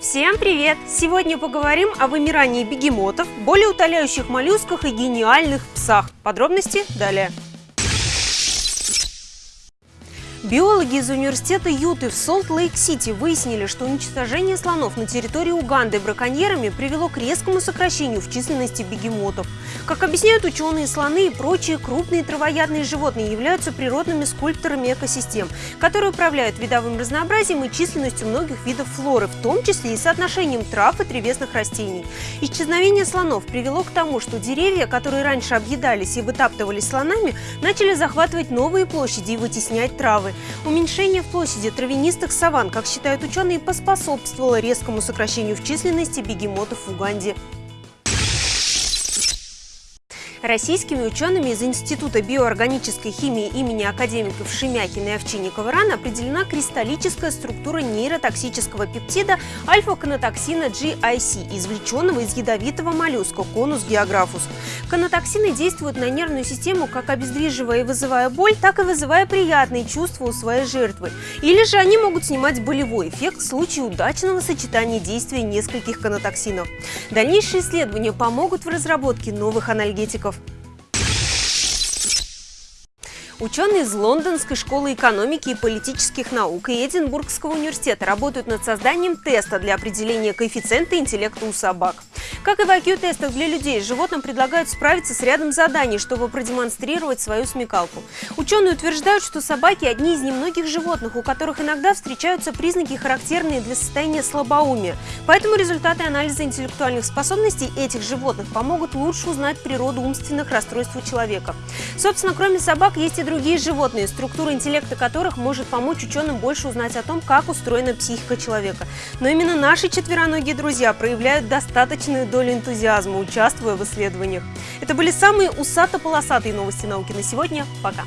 Всем привет! Сегодня поговорим о вымирании бегемотов, более утоляющих моллюсках и гениальных псах. Подробности далее. Биологи из университета Юты в Солт-Лейк-Сити выяснили, что уничтожение слонов на территории Уганды браконьерами привело к резкому сокращению в численности бегемотов. Как объясняют ученые, слоны и прочие крупные травоядные животные являются природными скульпторами экосистем, которые управляют видовым разнообразием и численностью многих видов флоры, в том числе и соотношением трав и древесных растений. Исчезновение слонов привело к тому, что деревья, которые раньше объедались и вытаптывались слонами, начали захватывать новые площади и вытеснять травы. Уменьшение в площади травянистых саван, как считают ученые, поспособствовало резкому сокращению в численности бегемотов в Уганде. Российскими учеными из Института биоорганической химии имени академиков Шемякина и Овчинникова-Ран определена кристаллическая структура нейротоксического пептида альфа-канатоксина GIC, извлеченного из ядовитого моллюска конус географус. Канатоксины действуют на нервную систему, как обездвиживая и вызывая боль, так и вызывая приятные чувства у своей жертвы. Или же они могут снимать болевой эффект в случае удачного сочетания действия нескольких канатоксинов. Дальнейшие исследования помогут в разработке новых анальгетиков. Ученые из Лондонской школы экономики и политических наук и Эдинбургского университета работают над созданием теста для определения коэффициента интеллекта у собак. Как и в IQ-тестах для людей, животным предлагают справиться с рядом заданий, чтобы продемонстрировать свою смекалку. Ученые утверждают, что собаки – одни из немногих животных, у которых иногда встречаются признаки, характерные для состояния слабоумия. Поэтому результаты анализа интеллектуальных способностей этих животных помогут лучше узнать природу умственных расстройств у человека. Собственно, кроме собак, есть и другие животные, структура интеллекта которых может помочь ученым больше узнать о том, как устроена психика человека. Но именно наши четвероногие друзья проявляют достаточную долю энтузиазма, участвуя в исследованиях. Это были самые усато-полосатые новости науки на сегодня. Пока!